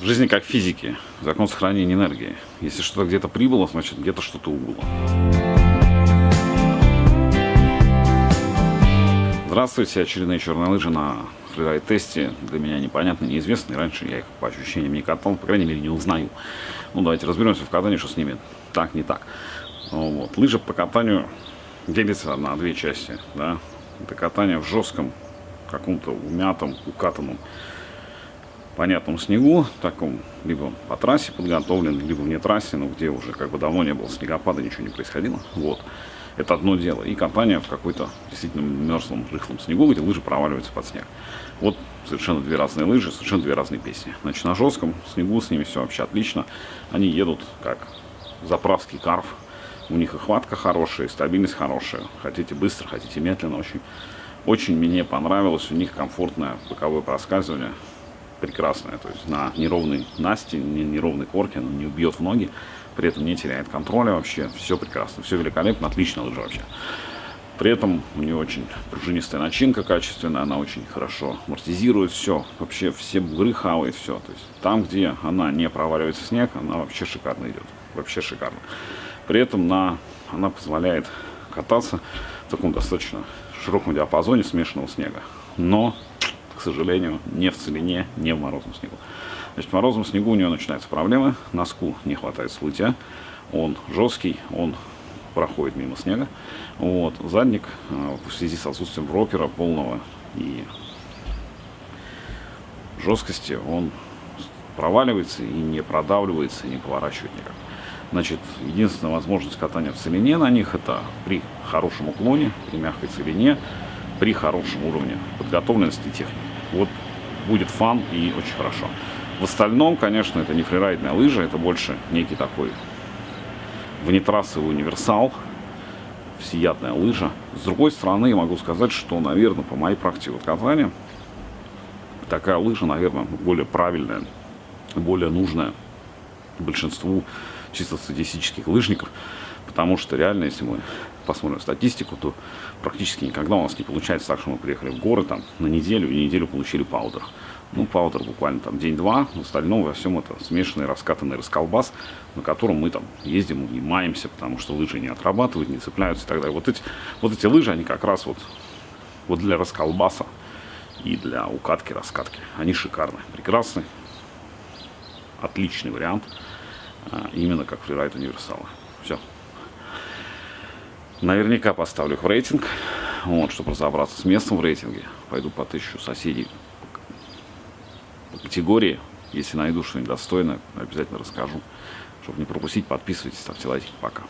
В жизни как в физике. Закон сохранения энергии. Если что-то где-то прибыло, значит где-то что-то убыло. Здравствуйте, очередные черные лыжи на фрирайд-тесте. Для меня непонятно, неизвестные. Раньше я их по ощущениям не катал, по крайней мере не узнаю. Ну давайте разберемся в катании, что с ними так, не так. Вот. Лыжи по катанию делятся на две части. Да? Это катание в жестком, каком-то умятом, укатанном понятном снегу, таком, либо по трассе подготовлен, либо вне трассе, но где уже как бы давно не было снегопада, ничего не происходило. Вот. Это одно дело. И катание в какой-то действительно мерзлом, рыхлом снегу, где лыжи проваливаются под снег. Вот совершенно две разные лыжи, совершенно две разные песни. Значит, на жестком снегу с ними все вообще отлично. Они едут как заправский карф. У них и хватка хорошая, и стабильность хорошая. Хотите быстро, хотите медленно. Очень, очень мне понравилось. У них комфортное боковое проскальзывание прекрасная. То есть на неровной Насте, неровной корке, она не убьет в ноги, при этом не теряет контроля вообще. Все прекрасно, все великолепно, отлично лыжа вообще. При этом у нее очень пружинистая начинка качественная, она очень хорошо амортизирует все. Вообще все бугры хавает все. То есть там, где она не проваливается в снег, она вообще шикарно идет. Вообще шикарно. При этом на, она позволяет кататься в таком достаточно широком диапазоне смешанного снега. Но к сожалению, не в целине, не в морозном снегу. Значит, в морозном снегу у нее начинаются проблемы, носку не хватает слытия, он жесткий, он проходит мимо снега. Вот. Задник э, в связи с отсутствием брокера полного и жесткости, он проваливается и не продавливается, и не поворачивает никак. Значит, единственная возможность катания в целине на них это при хорошем уклоне, при мягкой целине, при хорошем уровне подготовленности техники. Вот будет фан и очень хорошо. В остальном, конечно, это не фрирайдная лыжа, это больше некий такой внетрассовый универсал, всеядная лыжа. С другой стороны, я могу сказать, что, наверное, по моей практике вот катания, такая лыжа, наверное, более правильная, более нужная большинству чисто статистических лыжников, потому что реально, если мы посмотрим статистику, то практически никогда у нас не получается так, что мы приехали в горы там на неделю и неделю получили паудер. Ну, паудер буквально там день-два, в остальном во всем это смешанный раскатанный расколбас, на котором мы там ездим и потому что лыжи не отрабатывают, не цепляются и так далее. Вот эти, вот эти лыжи, они как раз вот, вот для расколбаса и для укатки, раскатки. Они шикарны, прекрасны, отличный вариант, а, именно как фрирайд универсала. Все. Наверняка поставлю их в рейтинг, вот, чтобы разобраться с местом в рейтинге. Пойду потыщу соседей по категории. Если найду что-нибудь достойное, обязательно расскажу. Чтобы не пропустить, подписывайтесь, ставьте лайки. Пока.